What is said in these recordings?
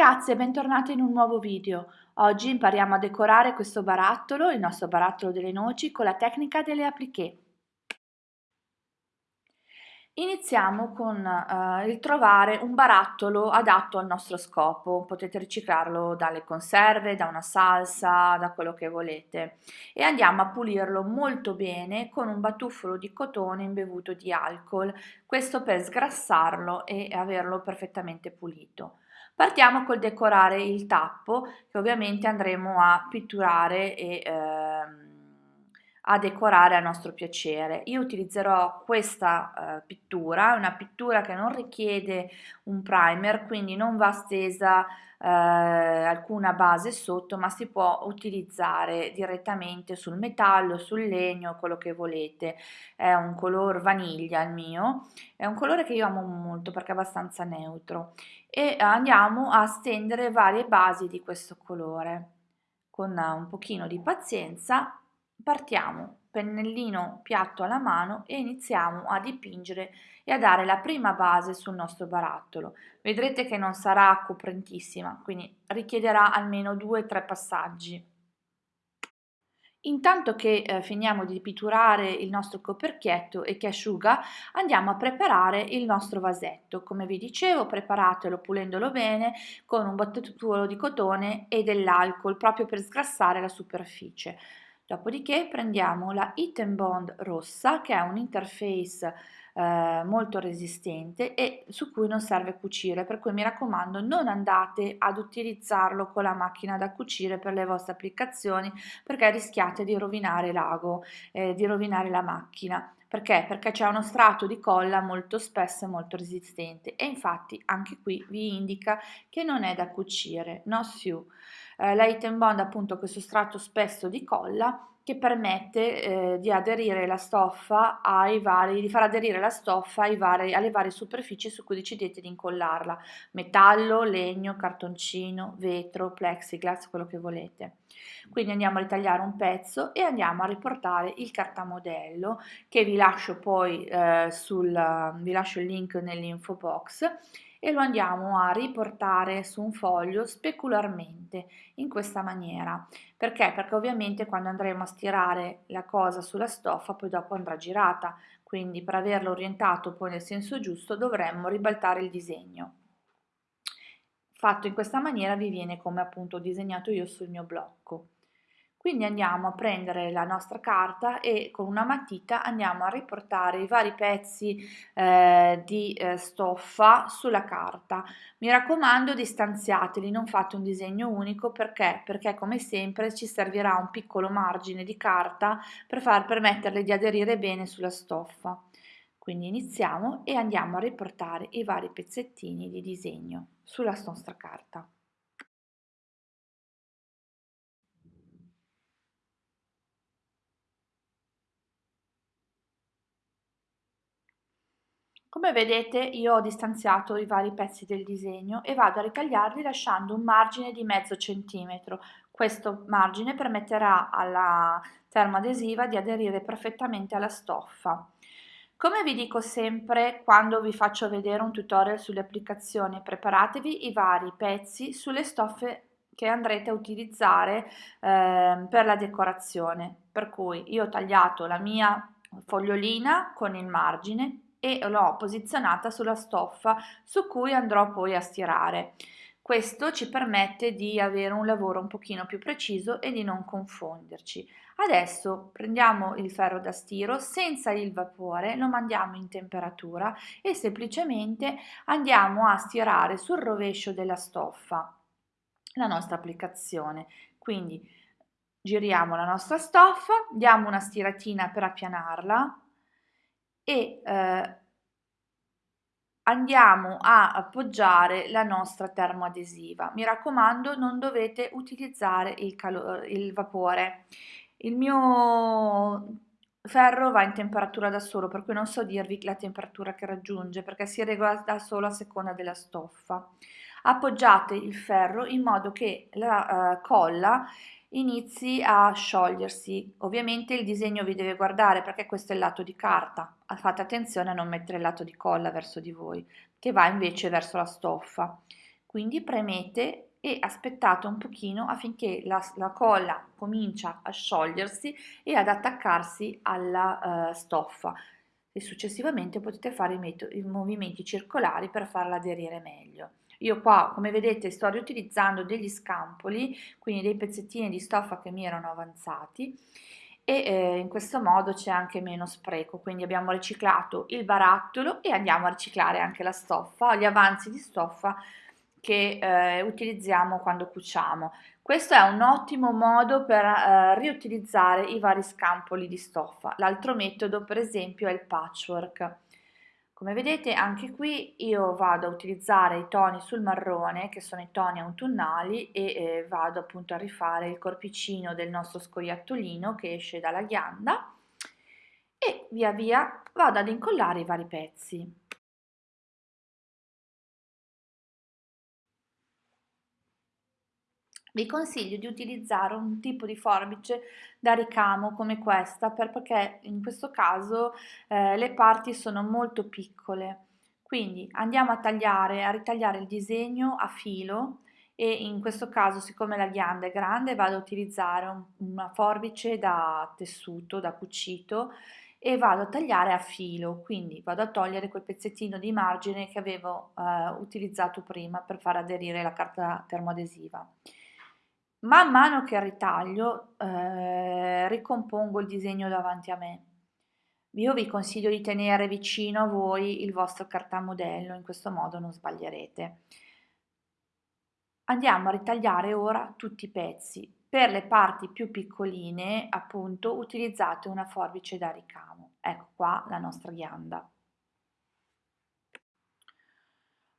ragazzi e bentornati in un nuovo video. Oggi impariamo a decorare questo barattolo, il nostro barattolo delle noci, con la tecnica delle appliqué. Iniziamo con uh, il trovare un barattolo adatto al nostro scopo, potete riciclarlo dalle conserve, da una salsa, da quello che volete e andiamo a pulirlo molto bene con un batuffolo di cotone imbevuto di alcol, questo per sgrassarlo e averlo perfettamente pulito. Partiamo col decorare il tappo che ovviamente andremo a pitturare e ehm, a decorare a nostro piacere. Io utilizzerò questa uh, pittura, una pittura che non richiede un primer, quindi non va stesa uh, alcuna base sotto, ma si può utilizzare direttamente sul metallo, sul legno, quello che volete. È un color vaniglia il mio, è un colore che io amo molto perché è abbastanza neutro e andiamo a stendere varie basi di questo colore. Con un pochino di pazienza partiamo pennellino piatto alla mano e iniziamo a dipingere e a dare la prima base sul nostro barattolo. Vedrete che non sarà coprentissima, quindi richiederà almeno due o tre passaggi. Intanto che eh, finiamo di pitturare il nostro coperchietto e che asciuga, andiamo a preparare il nostro vasetto. Come vi dicevo, preparatelo pulendolo bene con un battutuolo di cotone e dell'alcol proprio per sgrassare la superficie. Dopodiché prendiamo la Hit Bond rossa che è un interface eh, molto resistente e su cui non serve cucire per cui mi raccomando non andate ad utilizzarlo con la macchina da cucire per le vostre applicazioni perché rischiate di rovinare l'ago, eh, di rovinare la macchina. Perché? Perché c'è uno strato di colla molto spesso e molto resistente e infatti anche qui vi indica che non è da cucire, no siu eh, l'item bond appunto questo strato spesso di colla che permette eh, di aderire la stoffa ai vari, di far aderire la stoffa vari, alle varie superfici su cui decidete di incollarla, metallo, legno, cartoncino, vetro, plexiglass, quello che volete. Quindi andiamo a ritagliare un pezzo e andiamo a riportare il cartamodello che vi lascio poi eh, sul, vi lascio il link nell'info box e lo andiamo a riportare su un foglio specularmente in questa maniera. Perché? Perché ovviamente quando andremo a stirare la cosa sulla stoffa poi dopo andrà girata, quindi per averlo orientato poi nel senso giusto dovremmo ribaltare il disegno. Fatto in questa maniera vi viene come appunto ho disegnato io sul mio blocco. Quindi andiamo a prendere la nostra carta e con una matita andiamo a riportare i vari pezzi eh, di eh, stoffa sulla carta. Mi raccomando distanziateli, non fate un disegno unico perché? Perché come sempre ci servirà un piccolo margine di carta per far permetterle di aderire bene sulla stoffa. Quindi iniziamo e andiamo a riportare i vari pezzettini di disegno sulla nostra carta. Come vedete io ho distanziato i vari pezzi del disegno e vado a ritagliarli lasciando un margine di mezzo centimetro. Questo margine permetterà alla termoadesiva di aderire perfettamente alla stoffa. Come vi dico sempre quando vi faccio vedere un tutorial sulle applicazioni, preparatevi i vari pezzi sulle stoffe che andrete a utilizzare eh, per la decorazione. Per cui io ho tagliato la mia fogliolina con il margine e l'ho posizionata sulla stoffa su cui andrò poi a stirare. Questo ci permette di avere un lavoro un pochino più preciso e di non confonderci. Adesso prendiamo il ferro da stiro senza il vapore, lo mandiamo in temperatura e semplicemente andiamo a stirare sul rovescio della stoffa la nostra applicazione. Quindi giriamo la nostra stoffa, diamo una stiratina per appianarla, e eh, andiamo a appoggiare la nostra termoadesiva. Mi raccomando, non dovete utilizzare il, il vapore. Il mio ferro va in temperatura da solo, per cui non so dirvi la temperatura che raggiunge, perché si regola da solo a seconda della stoffa. Appoggiate il ferro in modo che la uh, colla inizi a sciogliersi. Ovviamente il disegno vi deve guardare perché questo è il lato di carta. Fate attenzione a non mettere il lato di colla verso di voi, che va invece verso la stoffa. quindi premete e aspettate un pochino affinché la, la colla comincia a sciogliersi e ad attaccarsi alla uh, stoffa e successivamente potete fare i, i movimenti circolari per farla aderire meglio. Io qua, come vedete, sto riutilizzando degli scampoli, quindi dei pezzettini di stoffa che mi erano avanzati e eh, in questo modo c'è anche meno spreco, quindi abbiamo riciclato il barattolo e andiamo a riciclare anche la stoffa, gli avanzi di stoffa che eh, utilizziamo quando cuciamo. Questo è un ottimo modo per eh, riutilizzare i vari scampoli di stoffa. L'altro metodo per esempio è il patchwork. Come vedete anche qui io vado a utilizzare i toni sul marrone che sono i toni autunnali e eh, vado appunto a rifare il corpicino del nostro scoiattolino che esce dalla ghianda e via via vado ad incollare i vari pezzi. Vi consiglio di utilizzare un tipo di forbice da ricamo come questa perché in questo caso eh, le parti sono molto piccole. Quindi andiamo a tagliare a ritagliare il disegno a filo e in questo caso siccome la ghianda è grande vado a utilizzare un, una forbice da tessuto da cucito e vado a tagliare a filo. Quindi vado a togliere quel pezzettino di margine che avevo eh, utilizzato prima per far aderire la carta termoadesiva Man mano che ritaglio, eh, ricompongo il disegno davanti a me. Io vi consiglio di tenere vicino a voi il vostro cartamodello, in questo modo non sbaglierete. Andiamo a ritagliare ora tutti i pezzi. Per le parti più piccoline, appunto, utilizzate una forbice da ricamo. Ecco qua la nostra ghianda.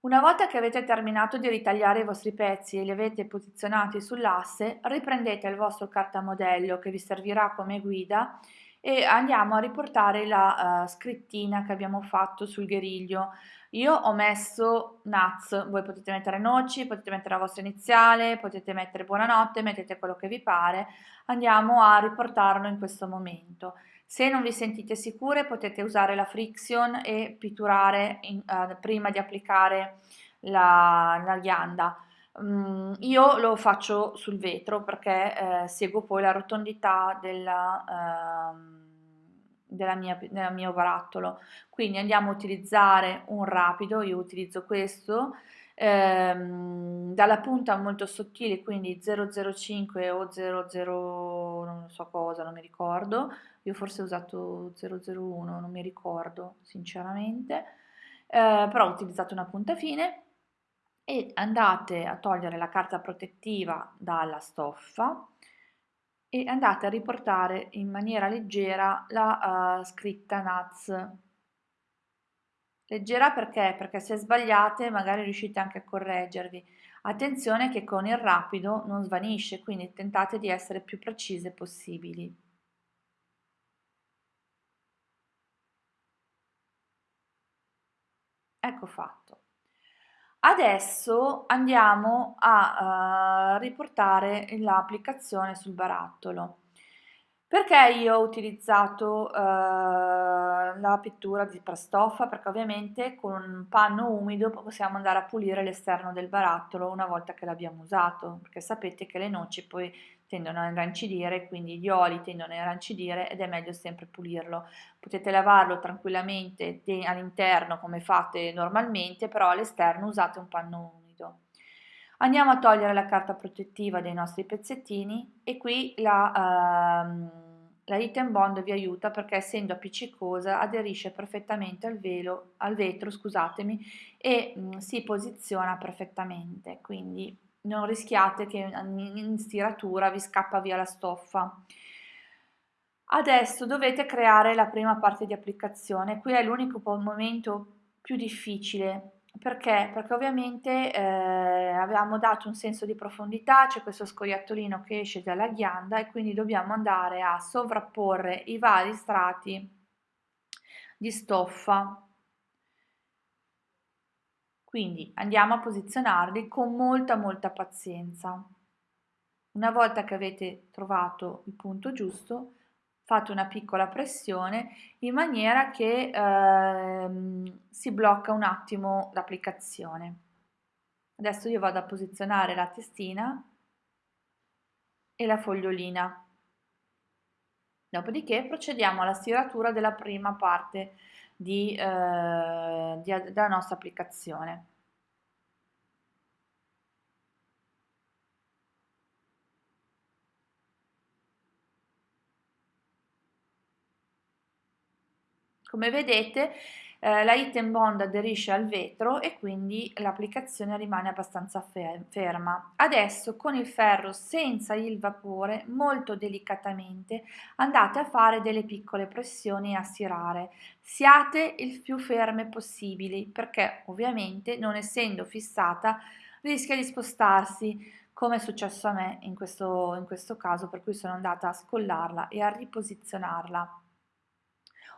Una volta che avete terminato di ritagliare i vostri pezzi e li avete posizionati sull'asse, riprendete il vostro cartamodello che vi servirà come guida e andiamo a riportare la uh, scrittina che abbiamo fatto sul guerriglio. Io ho messo nuts, voi potete mettere noci, potete mettere la vostra iniziale, potete mettere buonanotte, mettete quello che vi pare. Andiamo a riportarlo in questo momento. Se non vi sentite sicure potete usare la friction e pitturare in, uh, prima di applicare la, la ghianda. Um, io lo faccio sul vetro perché eh, seguo poi la rotondità della, uh, della mia, della mio barattolo. Quindi andiamo a utilizzare un rapido, io utilizzo questo, ehm, dalla punta molto sottile, quindi 005 o 00 non so cosa, non mi ricordo, io forse ho usato 001, non mi ricordo sinceramente, eh, però ho utilizzato una punta fine. E andate a togliere la carta protettiva dalla stoffa e andate a riportare in maniera leggera la uh, scritta NAZ. Leggera perché? Perché se sbagliate magari riuscite anche a correggervi. Attenzione che con il rapido non svanisce, quindi tentate di essere più precise possibili. Ecco fatto. Adesso andiamo a uh, riportare l'applicazione sul barattolo. Perché io ho utilizzato uh, la pittura di prastoffa? Perché ovviamente con un panno umido possiamo andare a pulire l'esterno del barattolo una volta che l'abbiamo usato, perché sapete che le noci poi tendono a irrancidire, quindi gli oli tendono a irrancidire ed è meglio sempre pulirlo. Potete lavarlo tranquillamente all'interno come fate normalmente, però all'esterno usate un panno umido. Andiamo a togliere la carta protettiva dei nostri pezzettini e qui la, uh, la Item Bond vi aiuta perché essendo appiccicosa aderisce perfettamente al, velo, al vetro e mh, si posiziona perfettamente, quindi non rischiate che in stiratura vi scappa via la stoffa. Adesso dovete creare la prima parte di applicazione, qui è l'unico momento più difficile, perché? Perché ovviamente eh, abbiamo dato un senso di profondità, c'è questo scoiattolino che esce dalla ghianda e quindi dobbiamo andare a sovrapporre i vari strati di stoffa quindi andiamo a posizionarli con molta molta pazienza. Una volta che avete trovato il punto giusto, fate una piccola pressione in maniera che ehm, si blocca un attimo l'applicazione. Adesso io vado a posizionare la testina e la fogliolina. Dopodiché procediamo alla stiratura della prima parte di, eh, di, della nostra applicazione. Come vedete eh, la Item Bond aderisce al vetro e quindi l'applicazione rimane abbastanza ferma. Adesso con il ferro senza il vapore, molto delicatamente, andate a fare delle piccole pressioni e a stirare. Siate il più ferme possibili perché ovviamente non essendo fissata rischia di spostarsi come è successo a me in questo, in questo caso per cui sono andata a scollarla e a riposizionarla.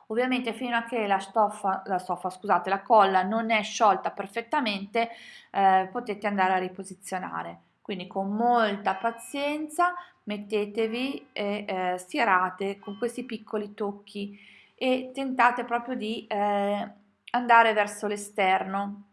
Ovviamente fino a che la stoffa, la, stoffa, scusate, la colla non è sciolta perfettamente eh, potete andare a riposizionare. Quindi con molta pazienza mettetevi e eh, stirate con questi piccoli tocchi e tentate proprio di eh, andare verso l'esterno,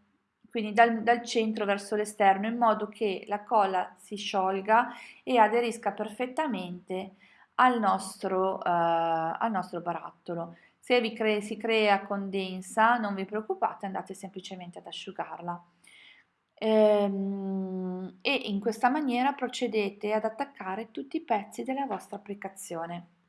quindi dal, dal centro verso l'esterno in modo che la colla si sciolga e aderisca perfettamente al nostro, eh, al nostro barattolo. Se vi cre si crea condensa, non vi preoccupate, andate semplicemente ad asciugarla. Ehm, e in questa maniera procedete ad attaccare tutti i pezzi della vostra applicazione.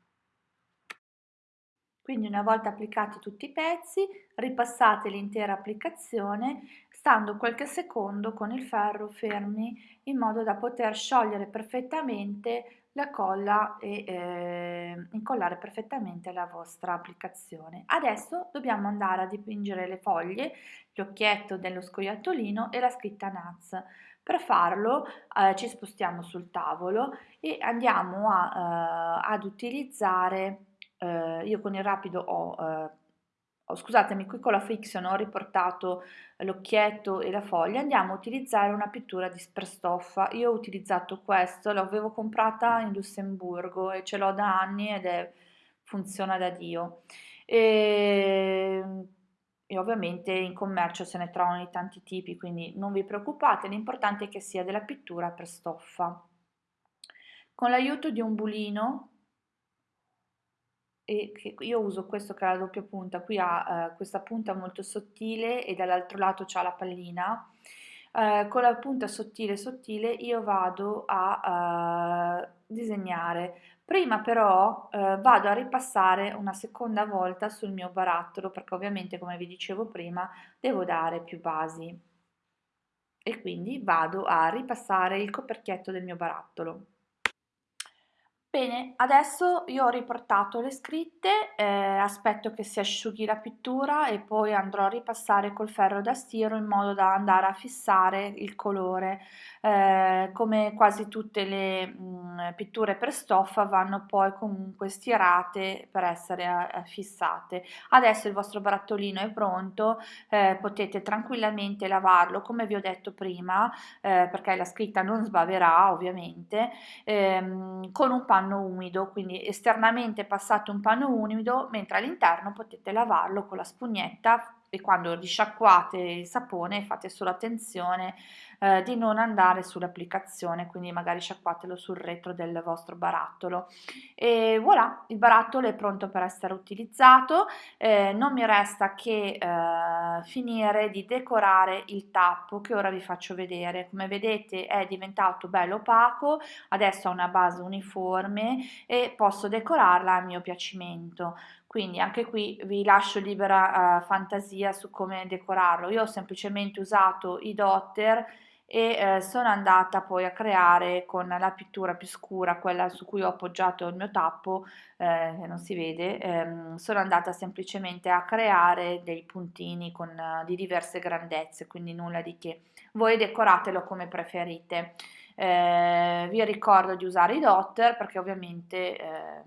Quindi una volta applicati tutti i pezzi, ripassate l'intera applicazione stando qualche secondo con il ferro fermi in modo da poter sciogliere perfettamente la colla e eh, incollare perfettamente la vostra applicazione. Adesso dobbiamo andare a dipingere le foglie, l'occhietto dello scoiattolino e la scritta NAZ. Per farlo eh, ci spostiamo sul tavolo e andiamo a, eh, ad utilizzare, eh, io con il rapido ho eh, oh, scusatemi, qui con la friction ho riportato l'occhietto e la foglia, andiamo a utilizzare una pittura di sperstoffa. Io ho utilizzato questo, l'avevo comprata in Lussemburgo e ce l'ho da anni ed è, funziona da Dio. E, ehm, e ovviamente in commercio se ne trovano di tanti tipi, quindi non vi preoccupate, l'importante è che sia della pittura per stoffa. Con l'aiuto di un bulino e io uso questo che ha la doppia punta, qui ha eh, questa punta molto sottile e dall'altro lato c'ha la pallina. Eh, con la punta sottile sottile io vado a eh, disegnare. Prima però eh, vado a ripassare una seconda volta sul mio barattolo perché ovviamente come vi dicevo prima devo dare più basi e quindi vado a ripassare il coperchietto del mio barattolo. Bene, adesso io ho riportato le scritte, eh, aspetto che si asciughi la pittura e poi andrò a ripassare col ferro da stiro in modo da andare a fissare il colore. Eh, come quasi tutte le mh, mm, pitture per stoffa vanno poi comunque stirate per essere eh, fissate. Adesso il vostro barattolino è pronto, eh, potete tranquillamente lavarlo come vi ho detto prima, eh, perché la scritta non sbaverà ovviamente, ehm, con un panno panno umido, quindi esternamente passate un panno umido, mentre all'interno potete lavarlo con la spugnetta e quando risciacquate il sapone fate solo attenzione eh, di non andare sull'applicazione, quindi magari sciacquatelo sul retro del vostro barattolo. E voilà, il barattolo è pronto per essere utilizzato, eh, non mi resta che eh, finire di decorare il tappo che ora vi faccio vedere. Come vedete è diventato bello opaco, adesso ha una base uniforme e posso decorarla a mio piacimento quindi anche qui vi lascio libera uh, fantasia su come decorarlo io ho semplicemente usato i dotter e eh, sono andata poi a creare con la pittura più scura, quella su cui ho appoggiato il mio tappo, eh, che non si vede, ehm, sono andata semplicemente a creare dei puntini con, uh, di diverse grandezze, quindi nulla di che. Voi decoratelo come preferite. Eh, vi ricordo di usare i dotter perché ovviamente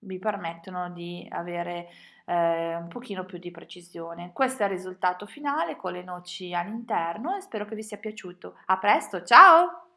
vi permettono di avere eh, un pochino più di precisione. Questo è il risultato finale con le noci all'interno e spero che vi sia piaciuto. A presto, ciao!